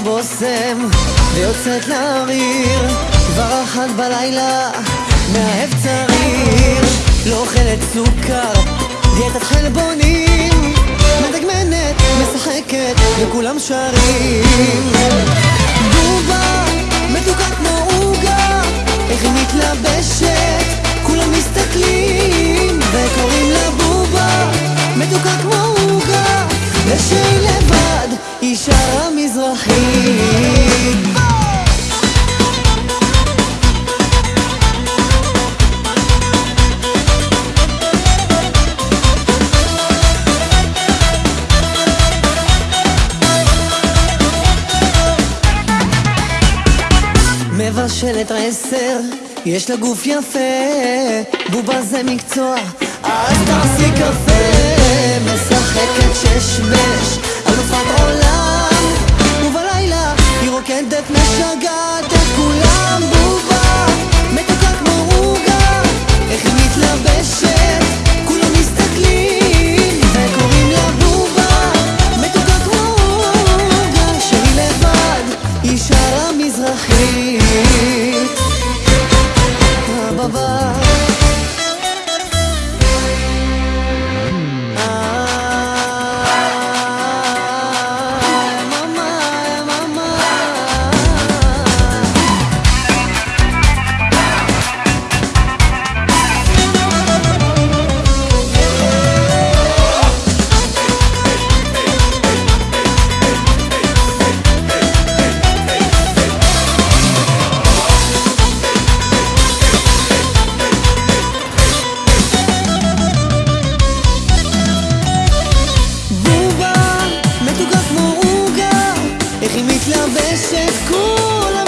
הבושם ויוצאת לאוויר כבר אחת בלילה מאהב צריר לא אוכלת סוכר דיאטת חלבונים מדגמנת, משחקת וכולם שרים. בובה מתוקה כמו עוגה איך היא מתלבשת כולם מסתכלים וקוראים לה בובה מתוקה כמו עוגה ושהיא מבשלת עשר, יש לה גוף יפה, בובה זה מקצוע, אז תעשי קפה, משחקת שש בש, I got מתלבשת כולה